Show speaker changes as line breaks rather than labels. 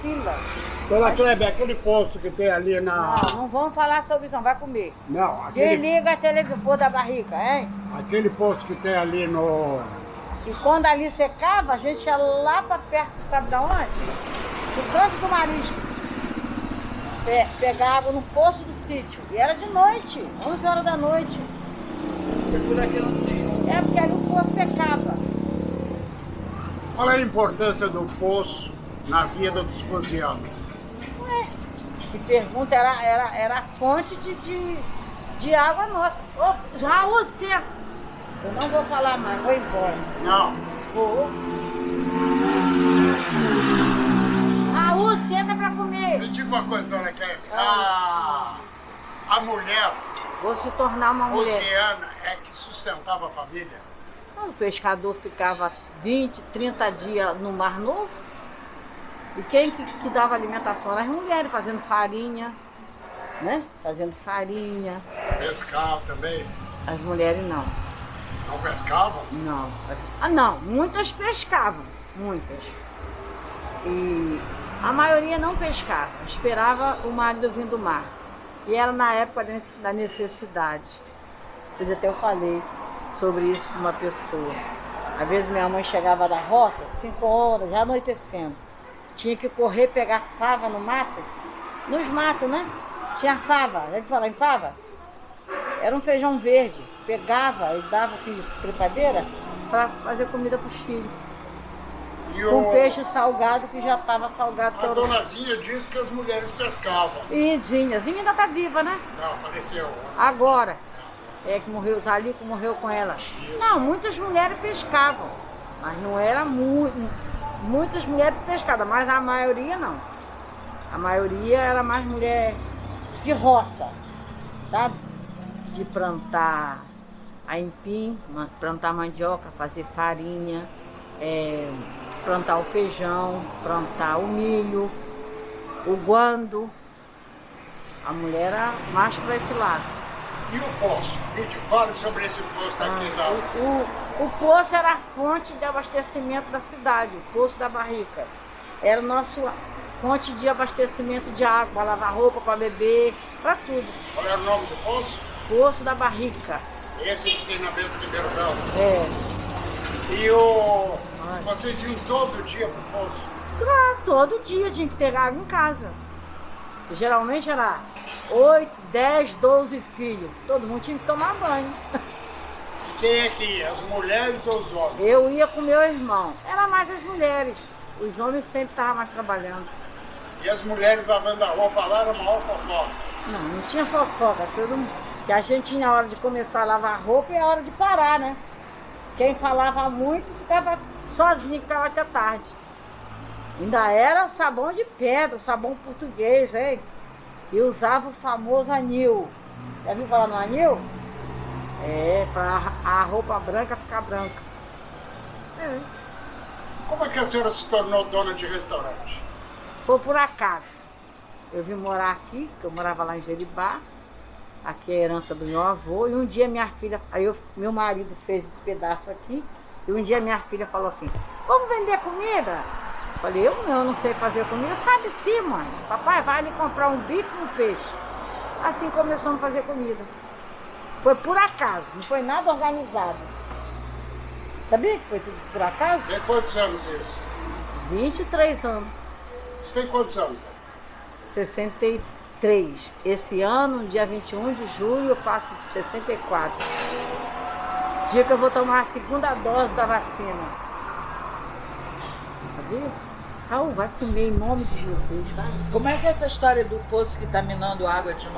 fila.
Dona Kleber, aquele posto que tem ali na...
Não, não vamos falar sobre isso, não. Vai comer.
Não, aquele,
Desliga a televisão, pôr da barriga, hein?
aquele posto que tem ali no...
E quando ali secava, a gente ia lá pra perto, sabe da onde? Do canto do marisco. Pe pegava no poço do sítio. E era de noite, 11 horas da noite.
Por aqui não sei.
É porque ali o poço secava.
Qual é a importância do poço na vida dos fosianos?
Ué, que pergunta era, era, era a fonte de, de, de água nossa. Ô, já você. Eu não vou falar mais, vou embora.
Não,
Vou. Raul, senta pra comer.
me diga uma coisa, Dona Kleber. A, a mulher
Vou se tornar uma mulher.
fosiana é que sustentava a família?
O pescador ficava 20, 30 dias no Mar Novo. E quem que, que dava alimentação? Eram as mulheres fazendo farinha, né? Fazendo farinha.
Pescar também?
As mulheres não.
Não pescavam?
Não. Ah, não. Muitas pescavam. Muitas. E a maioria não pescava. Esperava o marido vir do mar. E era na época da necessidade. Pois até eu falei sobre isso com uma pessoa. Às vezes minha mãe chegava da roça, 5 horas, já anoitecendo. Tinha que correr pegar fava no mato. Nos matos, né? Tinha fava. Já de falar em fava? Era um feijão verde. Pegava e dava assim de trepadeira para fazer comida para os filhos.
E
Com
o-
peixe salgado que já estava salgado.
A
todo.
donazinha disse que as mulheres pescavam.
E Zinha, Zinha ainda tá viva, né?
Não, faleceu.
Agora. É que morreu, Zalico morreu com ela. Não, muitas mulheres pescavam. Mas não era muito. Muitas mulheres pescavam, mas a maioria não. A maioria era mais mulher de roça, sabe? De plantar aipim, plantar mandioca, fazer farinha, é, plantar o feijão, plantar o milho, o guando. A mulher era mais para esse lado.
E o poço? Lide, fale sobre esse poço aqui da...
O, o, o poço era a fonte de abastecimento da cidade, o poço da barrica. Era a nossa fonte de abastecimento de água, para lavar roupa, para beber, para tudo.
Qual era o nome do poço?
Poço da barrica.
Esse que tem na Bento Ribeiro Bravo.
É.
E o...
Ai.
Vocês iam todo dia pro poço?
Claro, todo dia tinha que ter água em casa. Geralmente era 8, 10, 12 filhos. Todo mundo tinha que tomar banho.
Quem é que ia? As mulheres ou os homens?
Eu ia com meu irmão. Era mais as mulheres. Os homens sempre estavam mais trabalhando.
E as mulheres lavando a roupa lá era a maior fofoca.
Não, não tinha fofoca, todo mundo. Que a gente tinha a hora de começar a lavar roupa e a hora de parar, né? Quem falava muito ficava sozinho, ficava até tarde. Ainda era o sabão de pedra, o sabão português, hein? E usava o famoso anil. Já viu falar no anil? É, pra a roupa branca ficar branca. É.
Como é que a senhora se tornou dona de restaurante?
Foi por acaso. Eu vim morar aqui, que eu morava lá em Jeribá. Aqui é a herança do meu avô. E um dia minha filha, aí eu- meu marido fez esse pedaço aqui. E um dia minha filha falou assim: Vamos vender comida? Eu Falei, eu não, eu não sei fazer comida. Sabe sim, mãe. Papai vai ali comprar um bife e um peixe. Assim começamos a fazer comida. Foi por acaso, não foi nada organizado. Sabia que foi tudo por acaso?
Tem quantos anos isso?
23 anos.
Você tem quantos anos?
63. Esse ano, dia 21 de julho, eu faço 64. Dia que eu vou tomar a segunda dose da vacina. Sabia? Raul, vai comer em nome de Jesus, vai.
Como é que é essa história do poço que tá minando água de novo?